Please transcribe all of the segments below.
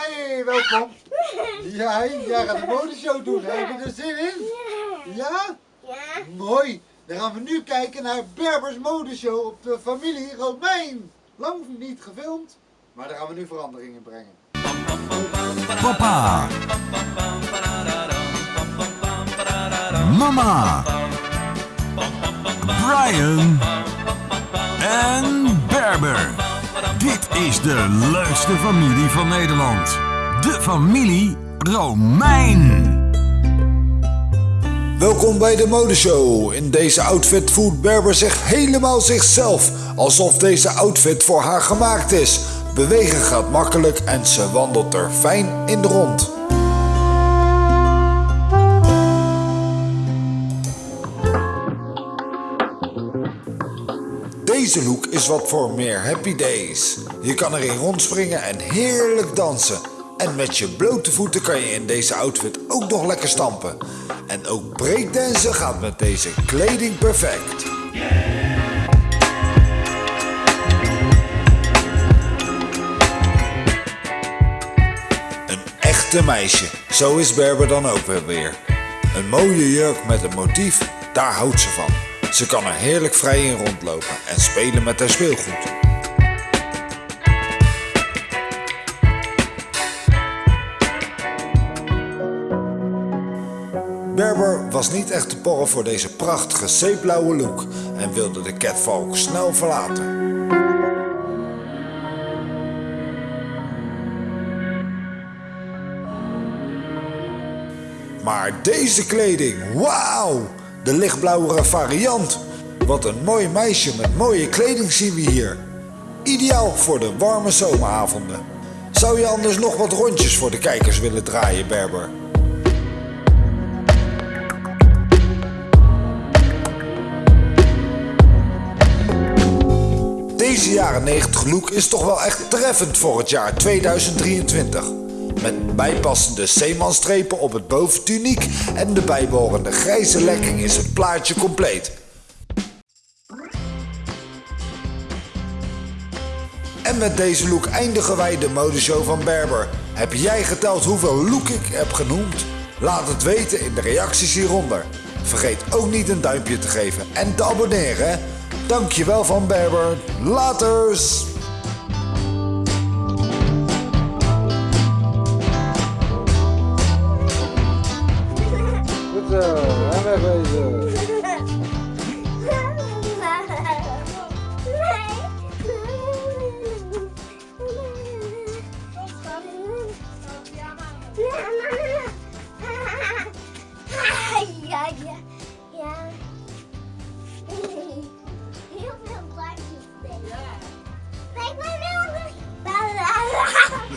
Hey, welkom. Ja, jij gaat een modeshow doen. Heb je er zin in? Ja? Ja. Mooi. Dan gaan we nu kijken naar Berbers modeshow op de familie Romein. Lang niet gefilmd, maar daar gaan we nu verandering in brengen. Papa. Mama. Brian. En Berber. Is de leukste familie van Nederland. De familie Romein. Welkom bij de modeshow. In deze outfit voelt Berber zich helemaal zichzelf. Alsof deze outfit voor haar gemaakt is. Bewegen gaat makkelijk en ze wandelt er fijn in de rond. Deze look is wat voor meer happy days. Je kan erin rondspringen en heerlijk dansen. En met je blote voeten kan je in deze outfit ook nog lekker stampen. En ook breakdansen gaat met deze kleding perfect. Een echte meisje, zo is Berber dan ook weer. Een mooie jurk met een motief, daar houdt ze van. Ze kan er heerlijk vrij in rondlopen en spelen met haar speelgoed. Berber was niet echt te porren voor deze prachtige zeeblauwe look en wilde de catwalk snel verlaten. Maar deze kleding, wauw! De lichtblauwere variant. Wat een mooi meisje met mooie kleding zien we hier. Ideaal voor de warme zomeravonden. Zou je anders nog wat rondjes voor de kijkers willen draaien, Berber? Deze jaren 90 look is toch wel echt treffend voor het jaar 2023. Met bijpassende zeemanstrepen op het boventuniek en de bijbehorende grijze lekking is het plaatje compleet. En met deze look eindigen wij de modeshow van Berber. Heb jij geteld hoeveel look ik heb genoemd? Laat het weten in de reacties hieronder. Vergeet ook niet een duimpje te geven en te abonneren. Dankjewel van Berber. Laters!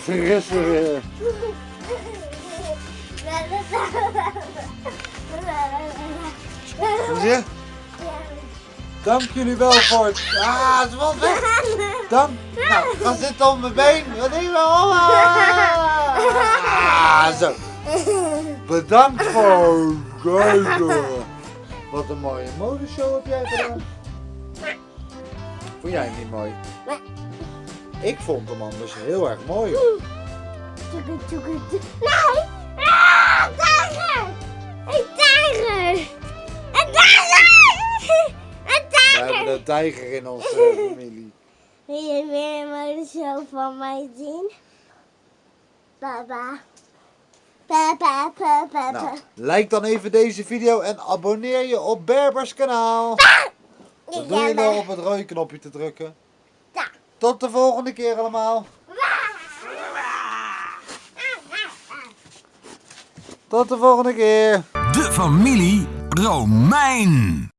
Weer. Zie je? Dank jullie wel voor het... Ah, het valt weg. Dank. Nou, ga zitten op mijn been. Wat je wel? Ah, zo. Bedankt voor het kijken. Wat een mooie modeshow heb jij gedaan. Vond jij hem niet mooi? Ik vond hem anders heel erg mooi. Nee! Ah, tijger! Een tijger! Een tijger! Een We hebben tijger! een tijger in onze familie. Wil je weer een modeshow van mij zien? Papa, papa. Nou, like dan even deze video en abonneer je op Berbers kanaal. Dan doe je wel op het rode knopje te drukken. Tot de volgende keer allemaal. Tot de volgende keer. De familie Romein.